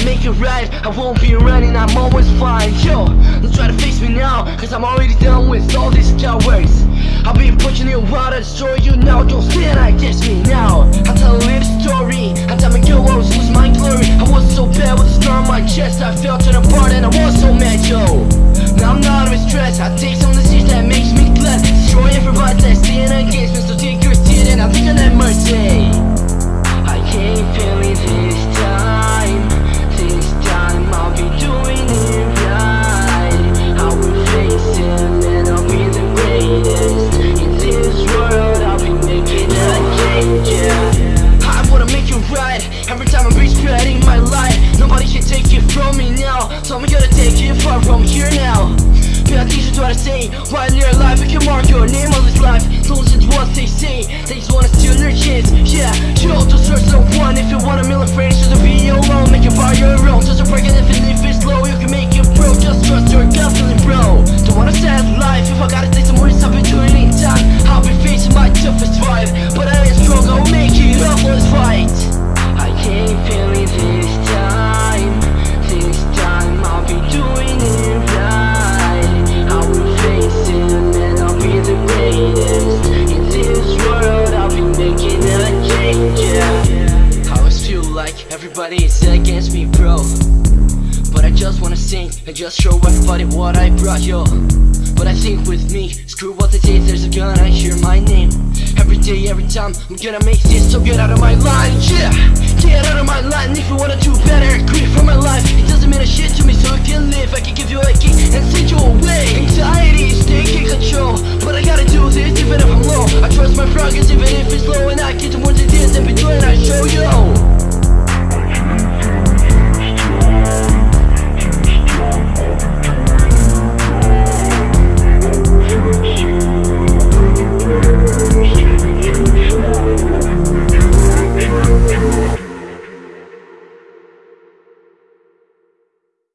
I make it right, I won't be running, I'm always fine. Yo, don't try to face me now, cause I'm already done with all these cowards. I've been pushing you out, I destroy you now, don't stand against me now. I'll tell a little story, I was losing my glory it from me now. So I'm gonna take it far from here now. Pay attention to what I say While you're alive, you can mark your name on this life? Don't listen to what they say. They just wanna steal your chance Yeah, you to search someone If you want like everybody is against me, bro. But I just wanna sing and just show everybody what I brought, yo. But I think with me, screw what they say, there's a gun, I hear my name. Every day, every time, I'm gonna make this, so get out of my line, yeah